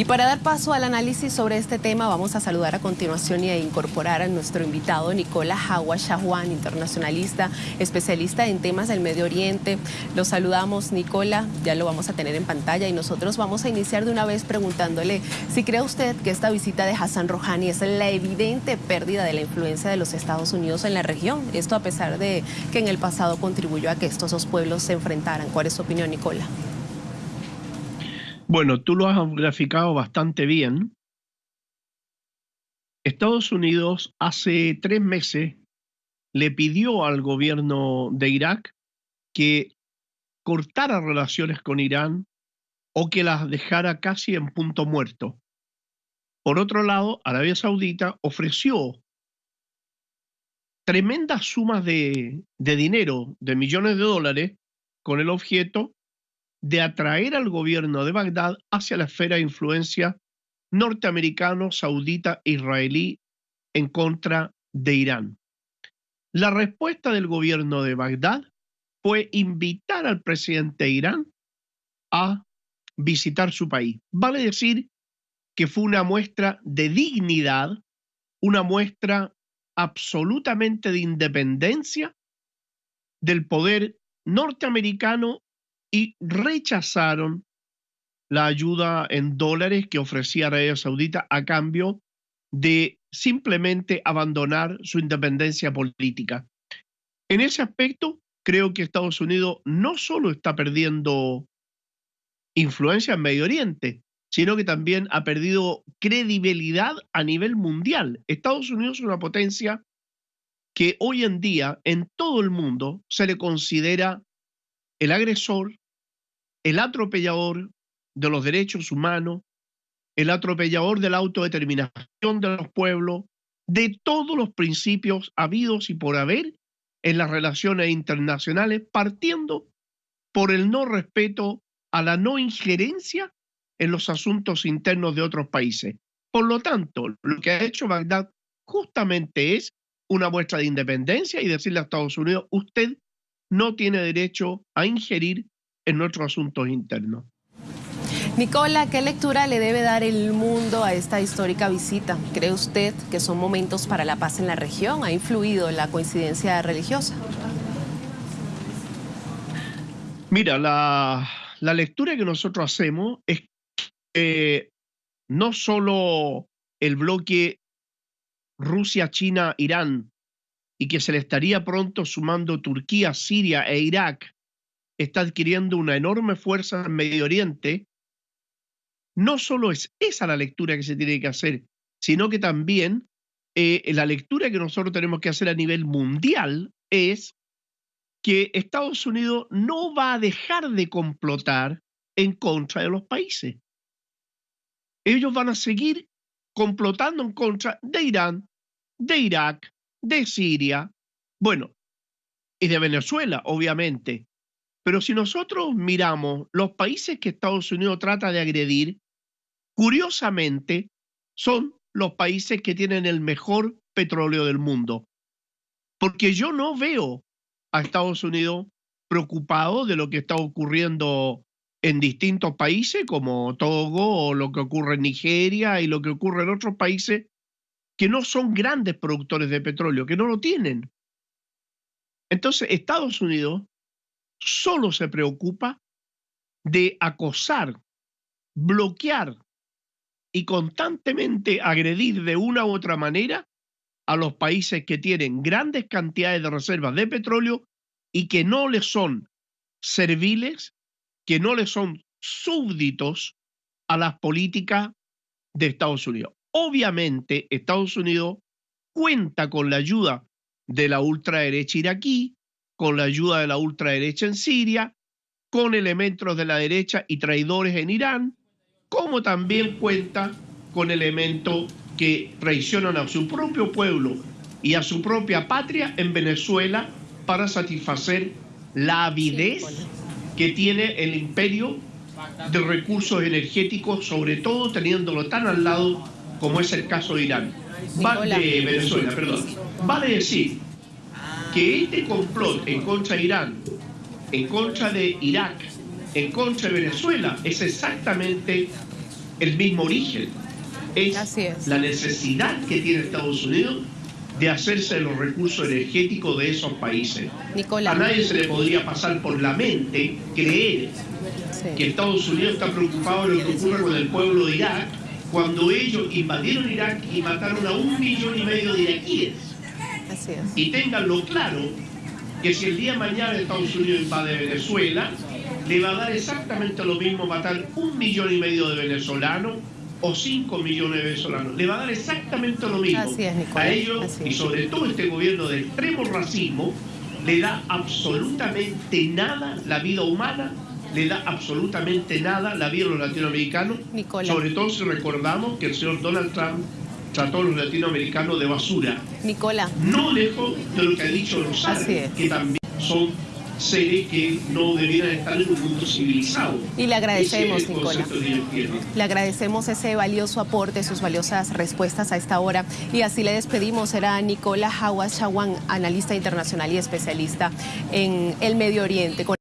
Y para dar paso al análisis sobre este tema, vamos a saludar a continuación y a incorporar a nuestro invitado Nicola Hawa Shahwan, internacionalista, especialista en temas del Medio Oriente. Lo saludamos, Nicola, ya lo vamos a tener en pantalla y nosotros vamos a iniciar de una vez preguntándole si cree usted que esta visita de Hassan Rouhani es la evidente pérdida de la influencia de los Estados Unidos en la región. Esto a pesar de que en el pasado contribuyó a que estos dos pueblos se enfrentaran. ¿Cuál es su opinión, Nicola? Bueno, tú lo has graficado bastante bien. Estados Unidos hace tres meses le pidió al gobierno de Irak que cortara relaciones con Irán o que las dejara casi en punto muerto. Por otro lado, Arabia Saudita ofreció tremendas sumas de, de dinero, de millones de dólares, con el objeto de atraer al gobierno de Bagdad hacia la esfera de influencia norteamericano, saudita, israelí en contra de Irán. La respuesta del gobierno de Bagdad fue invitar al presidente de Irán a visitar su país. Vale decir que fue una muestra de dignidad, una muestra absolutamente de independencia del poder norteamericano y rechazaron la ayuda en dólares que ofrecía Arabia Saudita a cambio de simplemente abandonar su independencia política. En ese aspecto, creo que Estados Unidos no solo está perdiendo influencia en Medio Oriente, sino que también ha perdido credibilidad a nivel mundial. Estados Unidos es una potencia que hoy en día en todo el mundo se le considera el agresor, el atropellador de los derechos humanos, el atropellador de la autodeterminación de los pueblos, de todos los principios habidos y por haber en las relaciones internacionales, partiendo por el no respeto a la no injerencia en los asuntos internos de otros países. Por lo tanto, lo que ha hecho Bagdad justamente es una muestra de independencia y decirle a Estados Unidos, usted no tiene derecho a ingerir en nuestros asuntos internos. Nicola, ¿qué lectura le debe dar el mundo a esta histórica visita? ¿Cree usted que son momentos para la paz en la región? ¿Ha influido la coincidencia religiosa? Mira, la, la lectura que nosotros hacemos es que no solo el bloque Rusia, China, Irán, y que se le estaría pronto sumando Turquía, Siria e Irak, está adquiriendo una enorme fuerza en Medio Oriente, no solo es esa la lectura que se tiene que hacer, sino que también eh, la lectura que nosotros tenemos que hacer a nivel mundial es que Estados Unidos no va a dejar de complotar en contra de los países. Ellos van a seguir complotando en contra de Irán, de Irak, de Siria, bueno, y de Venezuela, obviamente. Pero si nosotros miramos los países que Estados Unidos trata de agredir, curiosamente son los países que tienen el mejor petróleo del mundo. Porque yo no veo a Estados Unidos preocupado de lo que está ocurriendo en distintos países como Togo o lo que ocurre en Nigeria y lo que ocurre en otros países que no son grandes productores de petróleo, que no lo tienen. Entonces, Estados Unidos solo se preocupa de acosar, bloquear y constantemente agredir de una u otra manera a los países que tienen grandes cantidades de reservas de petróleo y que no les son serviles, que no les son súbditos a las políticas de Estados Unidos. Obviamente, Estados Unidos cuenta con la ayuda de la ultraderecha iraquí, con la ayuda de la ultraderecha en Siria, con elementos de la derecha y traidores en Irán, como también cuenta con elementos que traicionan a su propio pueblo y a su propia patria en Venezuela para satisfacer la avidez que tiene el imperio de recursos energéticos, sobre todo teniéndolo tan al lado como es el caso de Irán. de Venezuela, perdón. Vale decir que este complot en contra de Irán, en contra de Irak, en contra de Venezuela, es exactamente el mismo origen. Es, Así es. la necesidad que tiene Estados Unidos de hacerse de los recursos energéticos de esos países. Nicolás. A nadie se le podría pasar por la mente creer Sí. que Estados Unidos está preocupado de lo que ocurre con el pueblo de Irak cuando ellos invadieron Irak y mataron a un millón y medio de iraquíes. Así es. Y ténganlo claro que si el día de mañana Estados Unidos invade Venezuela, le va a dar exactamente lo mismo matar un millón y medio de venezolanos o cinco millones de venezolanos. Le va a dar exactamente lo mismo. Así es, Nicolás, a ellos así y sobre todo este gobierno de extremo racismo le da absolutamente nada la vida humana, le da absolutamente nada la vida de los latinoamericanos, sobre todo si recordamos que el señor Donald Trump trató a los latinoamericanos de basura Nicolás. no lejos de lo que ha dicho los árabes, es. que también son seres que no debieran estar en un mundo civilizado. Y le agradecemos, tienen. Le agradecemos ese valioso aporte, sus valiosas respuestas a esta hora. Y así le despedimos. Era Nicola Hawas Chawan, analista internacional y especialista en el Medio Oriente.